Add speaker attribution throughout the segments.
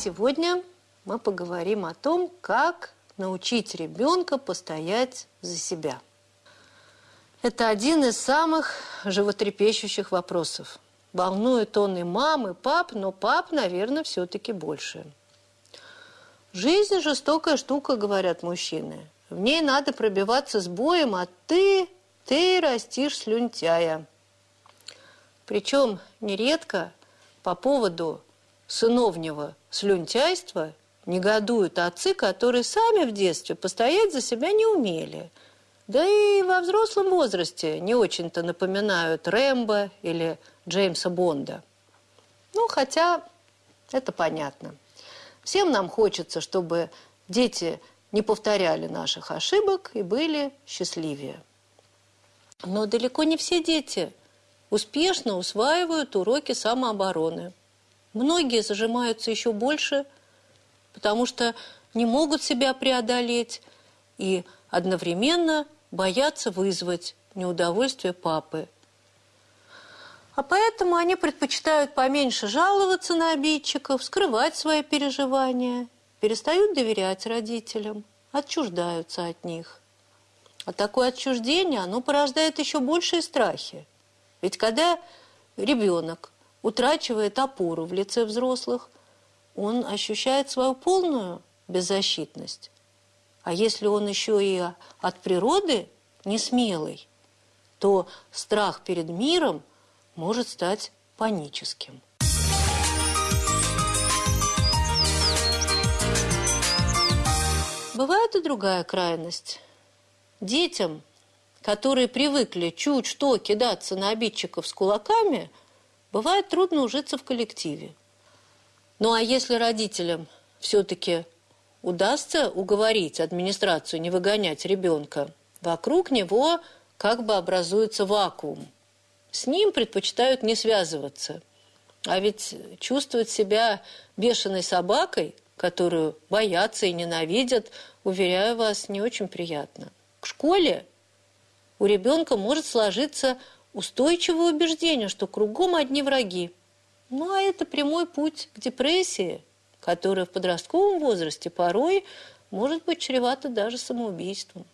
Speaker 1: сегодня мы поговорим о том, как научить ребенка постоять за себя. Это один из самых животрепещущих вопросов. Волнует он и мам, и пап, но пап, наверное, все-таки больше. Жизнь жестокая штука, говорят мужчины. В ней надо пробиваться с боем, а ты, ты растишь слюнтяя. Причем нередко по поводу сыновнего слюнтяйства негодуют отцы, которые сами в детстве постоять за себя не умели. Да и во взрослом возрасте не очень-то напоминают Рэмбо или Джеймса Бонда. Ну, хотя это понятно. Всем нам хочется, чтобы дети не повторяли наших ошибок и были счастливее. Но далеко не все дети успешно усваивают уроки самообороны. Многие зажимаются еще больше, потому что не могут себя преодолеть и одновременно боятся вызвать неудовольствие папы. А поэтому они предпочитают поменьше жаловаться на обидчиков, скрывать свои переживания, перестают доверять родителям, отчуждаются от них. А такое отчуждение, оно порождает еще большие страхи. Ведь когда ребенок утрачивает опору в лице взрослых, он ощущает свою полную беззащитность. А если он еще и от природы не смелый, то страх перед миром может стать паническим. Бывает и другая крайность. Детям, которые привыкли чуть что кидаться на обидчиков с кулаками, бывает трудно ужиться в коллективе. Ну а если родителям все-таки удастся уговорить администрацию не выгонять ребенка, вокруг него как бы образуется вакуум. С ним предпочитают не связываться. А ведь чувствовать себя бешеной собакой, которую боятся и ненавидят, уверяю вас, не очень приятно. К школе у ребенка может сложиться устойчивое убеждение, что кругом одни враги. Ну, а это прямой путь к депрессии, которая в подростковом возрасте порой может быть чревата даже самоубийством.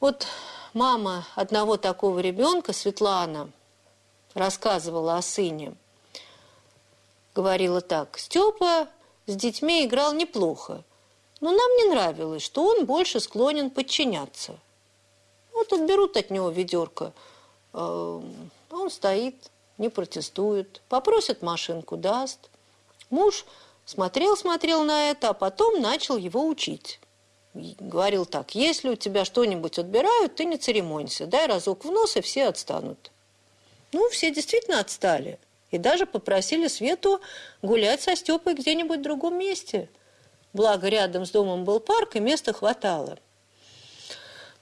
Speaker 1: Вот мама одного такого ребенка, Светлана, рассказывала о сыне. Говорила так, Степа с детьми играл неплохо, но нам не нравилось, что он больше склонен подчиняться. Вот отберут от него ведерко – он стоит, не протестует, попросит машинку, даст. Муж смотрел-смотрел на это, а потом начал его учить. Говорил так, если у тебя что-нибудь отбирают, ты не церемонься, дай разок в нос, и все отстанут. Ну, все действительно отстали. И даже попросили Свету гулять со Степой где-нибудь в другом месте. Благо, рядом с домом был парк, и места хватало.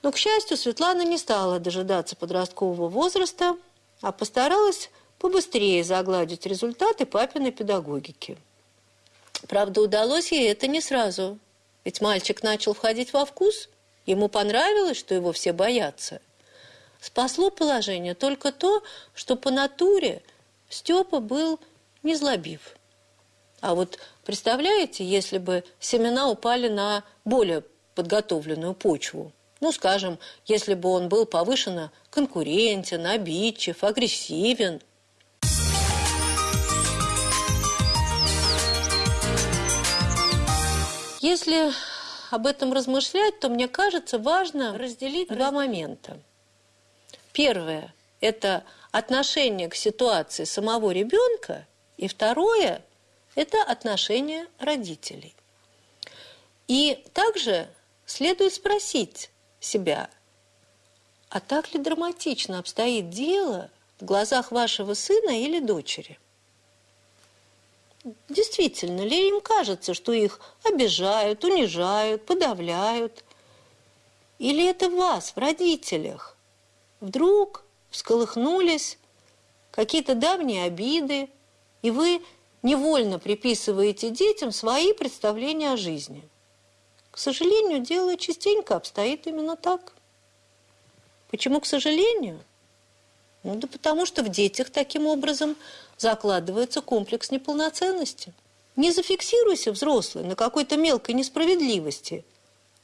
Speaker 1: Но, к счастью, Светлана не стала дожидаться подросткового возраста, а постаралась побыстрее загладить результаты папиной педагогики. Правда, удалось ей это не сразу, ведь мальчик начал входить во вкус, ему понравилось, что его все боятся. Спасло положение только то, что по натуре Степа был незлобив. А вот представляете, если бы семена упали на более подготовленную почву – ну, скажем, если бы он был повышенно конкурентен, обидчив, агрессивен. Если об этом размышлять, то мне кажется важно разделить два момента. Первое – это отношение к ситуации самого ребенка, и второе – это отношение родителей. И также следует спросить, себя. А так ли драматично обстоит дело в глазах вашего сына или дочери? Действительно ли им кажется, что их обижают, унижают, подавляют? Или это вас, в родителях? Вдруг всколыхнулись какие-то давние обиды, и вы невольно приписываете детям свои представления о жизни – к сожалению, дело частенько обстоит именно так. Почему к сожалению? Ну да потому что в детях таким образом закладывается комплекс неполноценности. Не зафиксируйся, взрослый, на какой-то мелкой несправедливости,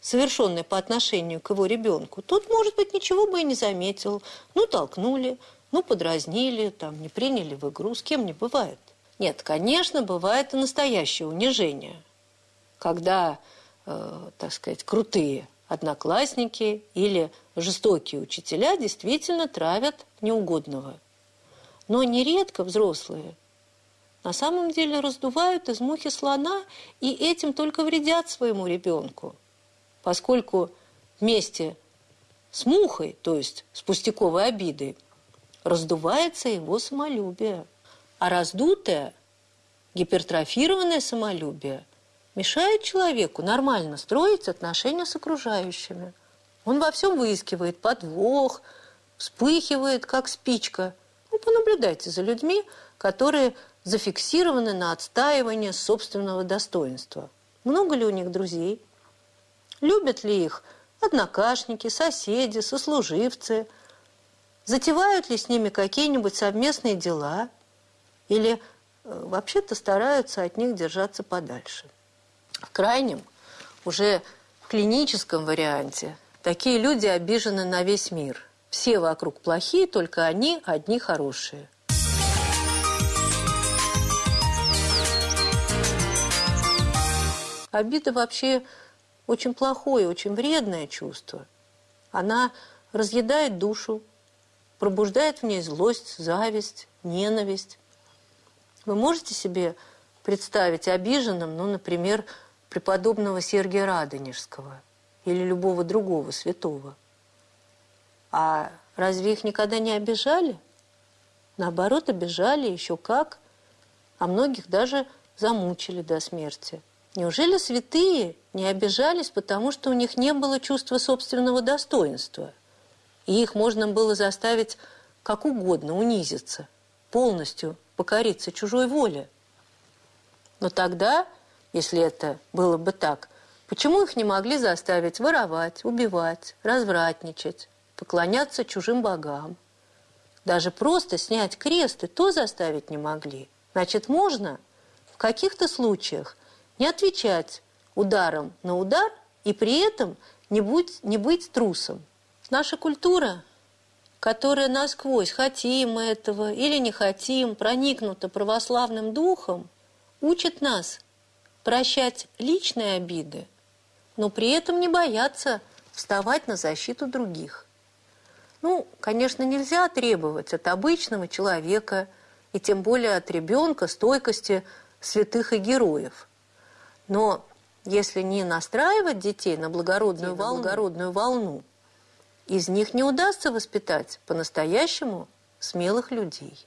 Speaker 1: совершенной по отношению к его ребенку. Тот, может быть, ничего бы и не заметил. Ну, толкнули, ну, подразнили, там, не приняли в игру. С кем не бывает. Нет, конечно, бывает и настоящее унижение, когда, э, так сказать, крутые одноклассники или жестокие учителя действительно травят неугодного. Но нередко взрослые на самом деле раздувают из мухи слона и этим только вредят своему ребенку, поскольку вместе с мухой, то есть с пустяковой обидой, раздувается его самолюбие. А раздутое, гипертрофированное самолюбие мешает человеку нормально строить отношения с окружающими. Он во всем выискивает подвох, вспыхивает, как спичка. Ну, понаблюдайте за людьми, которые зафиксированы на отстаивание собственного достоинства. Много ли у них друзей? Любят ли их однокашники, соседи, сослуживцы? Затевают ли с ними какие-нибудь совместные дела? Или э, вообще-то стараются от них держаться подальше? В крайнем, уже клиническом варианте, такие люди обижены на весь мир. Все вокруг плохие, только они одни хорошие. Обида вообще очень плохое, очень вредное чувство. Она разъедает душу, пробуждает в ней злость, зависть, ненависть. Вы можете себе представить обиженным, ну, например, преподобного Сергия Радонежского или любого другого святого? А разве их никогда не обижали? Наоборот, обижали еще как, а многих даже замучили до смерти. Неужели святые не обижались, потому что у них не было чувства собственного достоинства? И их можно было заставить как угодно унизиться, полностью покориться чужой воле. Но тогда, если это было бы так, почему их не могли заставить воровать, убивать, развратничать, поклоняться чужим богам? Даже просто снять крест и то заставить не могли. Значит, можно в каких-то случаях не отвечать ударом на удар и при этом не быть, не быть трусом. Наша культура, которая насквозь, хотим мы этого или не хотим, проникнута православным духом, учит нас прощать личные обиды, но при этом не бояться вставать на защиту других. Ну, конечно, нельзя требовать от обычного человека и тем более от ребенка стойкости святых и героев – но если не настраивать детей на благородную, волну, благородную волну, из них не удастся воспитать по-настоящему смелых людей.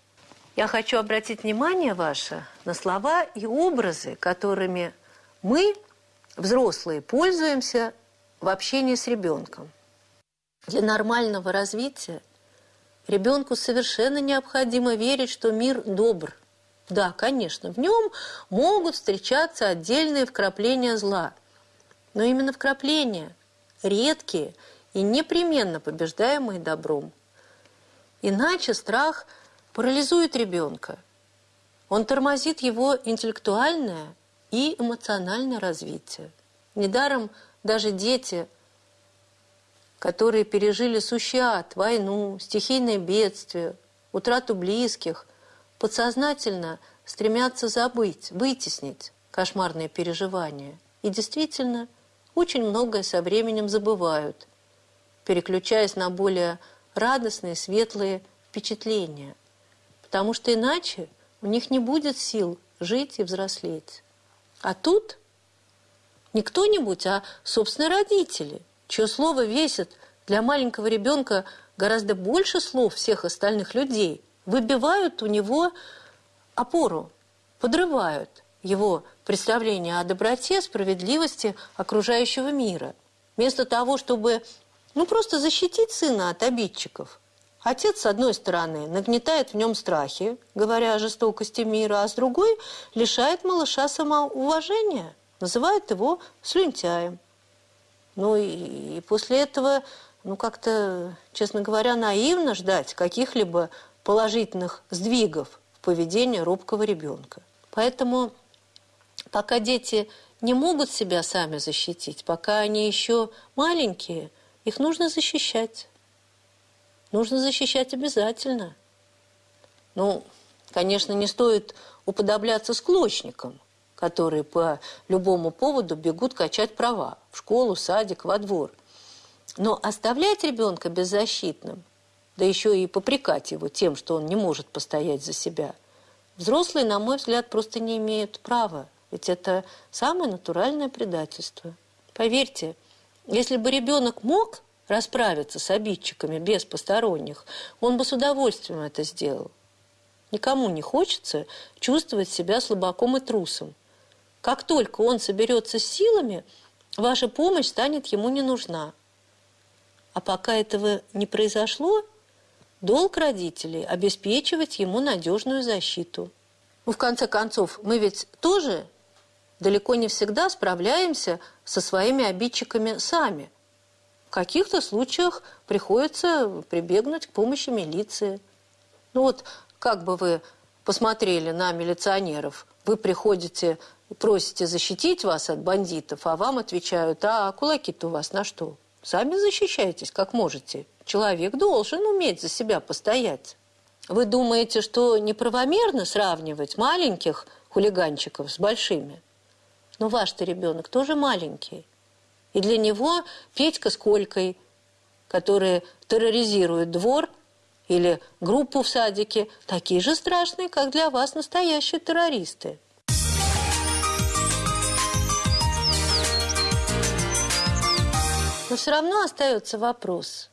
Speaker 1: Я хочу обратить внимание ваше на слова и образы, которыми мы, взрослые, пользуемся в общении с ребенком. Для нормального развития ребенку совершенно необходимо верить, что мир добр – да, конечно, в нем могут встречаться отдельные вкрапления зла. Но именно вкрапления, редкие и непременно побеждаемые добром. Иначе страх парализует ребенка. Он тормозит его интеллектуальное и эмоциональное развитие. Недаром даже дети, которые пережили сущий ад, войну, стихийное бедствие, утрату близких – подсознательно стремятся забыть, вытеснить кошмарные переживания. И действительно, очень многое со временем забывают, переключаясь на более радостные, светлые впечатления. Потому что иначе у них не будет сил жить и взрослеть. А тут не кто-нибудь, а собственные родители, чье слово весит для маленького ребенка гораздо больше слов всех остальных людей – выбивают у него опору, подрывают его представление о доброте, справедливости окружающего мира. Вместо того, чтобы ну, просто защитить сына от обидчиков. Отец, с одной стороны, нагнетает в нем страхи, говоря о жестокости мира, а с другой лишает малыша самоуважения, называет его слюнтяем. Ну и, и после этого, ну как-то, честно говоря, наивно ждать каких-либо положительных сдвигов в поведении робкого ребенка. Поэтому Пока дети не могут себя сами защитить, пока они еще маленькие, их нужно защищать. Нужно защищать обязательно. Ну, конечно, не стоит уподобляться склочникам, которые по любому поводу бегут качать права в школу, садик, во двор. Но оставлять ребенка беззащитным, да еще и попрекать его тем, что он не может постоять за себя, взрослые, на мой взгляд, просто не имеют права. Ведь это самое натуральное предательство. Поверьте, если бы ребенок мог расправиться с обидчиками без посторонних, он бы с удовольствием это сделал. Никому не хочется чувствовать себя слабаком и трусом. Как только он соберется с силами, ваша помощь станет ему не нужна. А пока этого не произошло, долг родителей – обеспечивать ему надежную защиту. Ну, в конце концов, мы ведь тоже далеко не всегда справляемся со своими обидчиками сами. В каких-то случаях приходится прибегнуть к помощи милиции. Ну вот как бы вы посмотрели на милиционеров, вы приходите просите защитить вас от бандитов, а вам отвечают, а кулаки-то у вас на что? Сами защищайтесь, как можете. Человек должен уметь за себя постоять. Вы думаете, что неправомерно сравнивать маленьких хулиганчиков с большими? Но ваш-то ребенок тоже маленький. И для него Петька с Колькой, которые терроризируют двор или группу в садике, такие же страшные, как для вас настоящие террористы. Но все равно остается вопрос,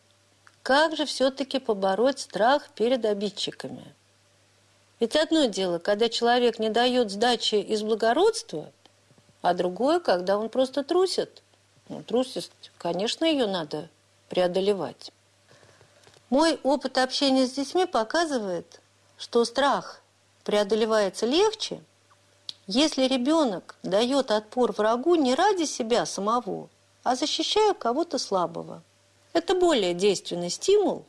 Speaker 1: как же все-таки побороть страх перед обидчиками? Ведь одно дело, когда человек не дает сдачи из благородства, а другое, когда он просто трусит. Трусость, конечно, ее надо преодолевать. Мой опыт общения с детьми показывает, что страх преодолевается легче, если ребенок дает отпор врагу не ради себя самого, а защищая кого-то слабого. Это более действенный стимул,